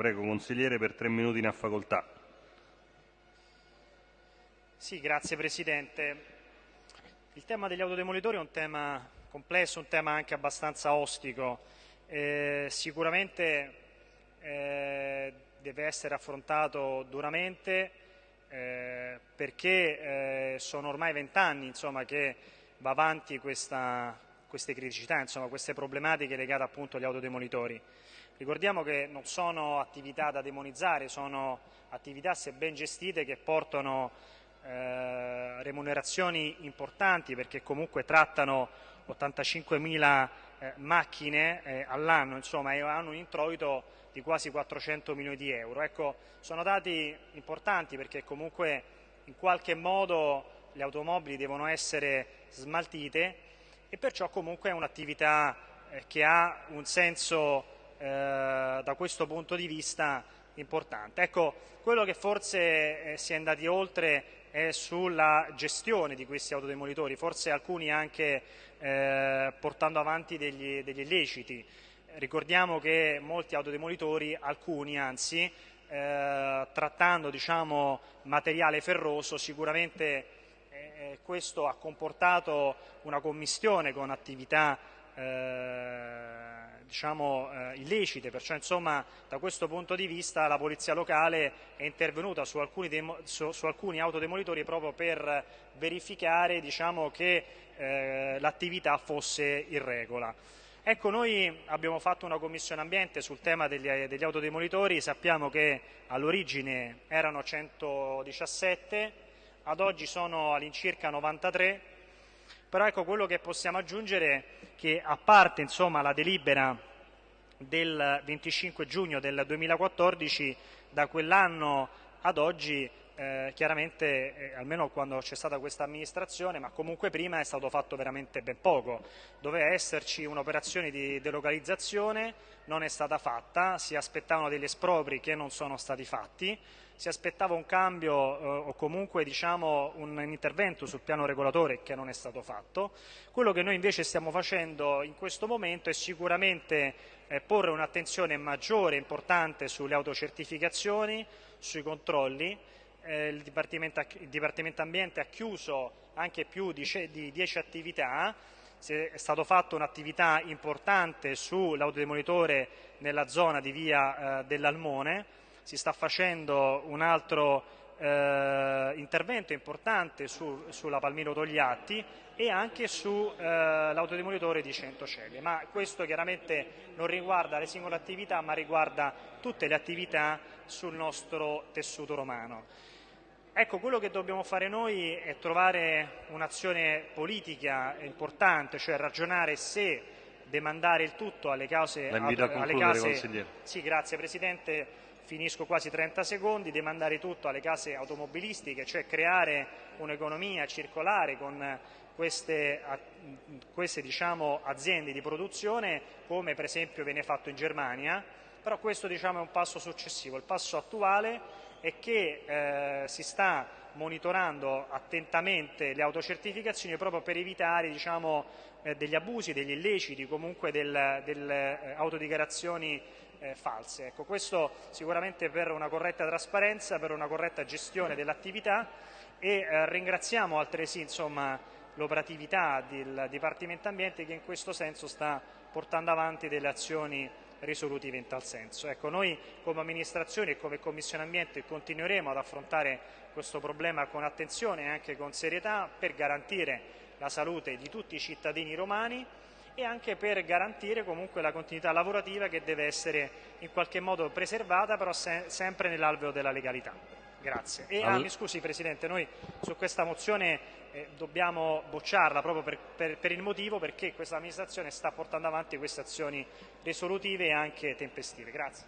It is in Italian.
Prego, consigliere, per tre minuti ne ha facoltà. Sì, grazie Presidente. Il tema degli autodemolitori è un tema complesso, un tema anche abbastanza ostico. Eh, sicuramente eh, deve essere affrontato duramente eh, perché eh, sono ormai vent'anni che va avanti questa, queste criticità, insomma, queste problematiche legate appunto agli autodemolitori. Ricordiamo che non sono attività da demonizzare, sono attività se ben gestite che portano eh, remunerazioni importanti perché comunque trattano 85.000 eh, macchine eh, all'anno insomma, e hanno un introito di quasi 400 milioni di euro. Ecco, sono dati importanti perché comunque in qualche modo le automobili devono essere smaltite e perciò comunque è un'attività eh, che ha un senso eh, da questo punto di vista importante. Ecco, quello che forse eh, si è andati oltre è sulla gestione di questi autodemolitori, forse alcuni anche eh, portando avanti degli, degli, illeciti. Ricordiamo che molti autodemolitori, alcuni anzi, eh, trattando diciamo, materiale ferroso, sicuramente eh, questo ha comportato una commistione con attività eh, diciamo, eh, illecite, perciò insomma, da questo punto di vista la Polizia Locale è intervenuta su alcuni, su, su alcuni autodemolitori proprio per verificare diciamo, che eh, l'attività fosse in regola. Ecco, noi abbiamo fatto una commissione ambiente sul tema degli, degli autodemolitori, sappiamo che all'origine erano 117, ad oggi sono all'incirca 93, però ecco quello che possiamo aggiungere è che a parte insomma, la delibera del 25 giugno del 2014, da quell'anno ad oggi eh, chiaramente, eh, almeno quando c'è stata questa amministrazione, ma comunque prima è stato fatto veramente ben poco. Doveva esserci un'operazione di delocalizzazione, non è stata fatta, si aspettavano degli espropri che non sono stati fatti, si aspettava un cambio eh, o comunque diciamo, un intervento sul piano regolatore che non è stato fatto. Quello che noi invece stiamo facendo in questo momento è sicuramente eh, porre un'attenzione maggiore e importante sulle autocertificazioni, sui controlli, eh, il, Dipartimento, il, Dipartimento, Ambiente ha chiuso anche più di, di 10 attività, è stata fatta un'attività importante sull'autodemolitore nella zona di via eh, dell'Almone, si sta facendo un altro eh, intervento importante su, sulla Palmiro Togliatti e anche sull'autodemolitore eh, di Centocelle, ma questo chiaramente non riguarda le singole attività ma riguarda tutte le attività sul nostro tessuto romano. Ecco, quello che dobbiamo fare noi è trovare un'azione politica importante, cioè ragionare se demandare il tutto alle cause... La invito a concludere, case. Sì, grazie Presidente, finisco quasi 30 secondi, demandare tutto alle case automobilistiche, cioè creare un'economia circolare con queste, queste diciamo, aziende di produzione, come per esempio viene fatto in Germania, però questo diciamo, è un passo successivo. Il passo attuale è che eh, si sta monitorando attentamente le autocertificazioni proprio per evitare diciamo, eh, degli abusi, degli illeciti, comunque delle del, eh, autodichiarazioni eh, false. Ecco, questo sicuramente per una corretta trasparenza, per una corretta gestione dell'attività e eh, ringraziamo altresì l'operatività del Dipartimento Ambiente che in questo senso sta portando avanti delle azioni risolutive in tal senso. Ecco, noi come amministrazione e come Commissione Ambiente continueremo ad affrontare questo problema con attenzione e anche con serietà per garantire la salute di tutti i cittadini romani e anche per garantire comunque la continuità lavorativa che deve essere in qualche modo preservata però se sempre nell'alveo della legalità. Grazie. E, ah, mi scusi Presidente, noi su questa mozione eh, dobbiamo bocciarla proprio per, per, per, il motivo perché questa amministrazione sta portando avanti queste azioni risolutive e anche tempestive. Grazie.